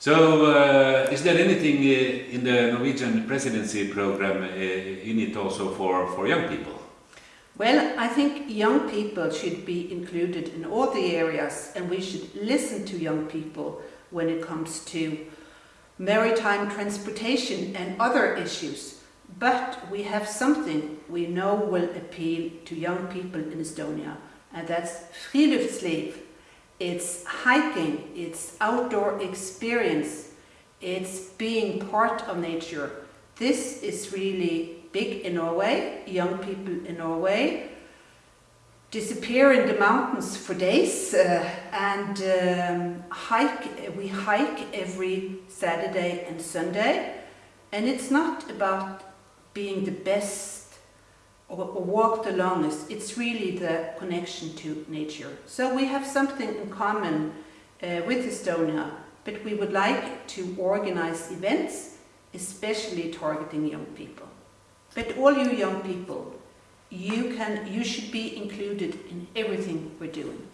So, uh, is there anything uh, in the Norwegian presidency program uh, in it also for, for young people? Well, I think young people should be included in all the areas and we should listen to young people when it comes to maritime transportation and other issues. But we have something we know will appeal to young people in Estonia and that's friluftsliv. It's hiking, it's outdoor experience, it's being part of nature. This is really big in Norway, young people in Norway disappear in the mountains for days uh, and um, hike, we hike every Saturday and Sunday and it's not about being the best or, or walk the longest, it's really the connection to nature. So we have something in common uh, with Estonia, but we would like to organize events, especially targeting young people. But all you young people, you can, you should be included in everything we're doing.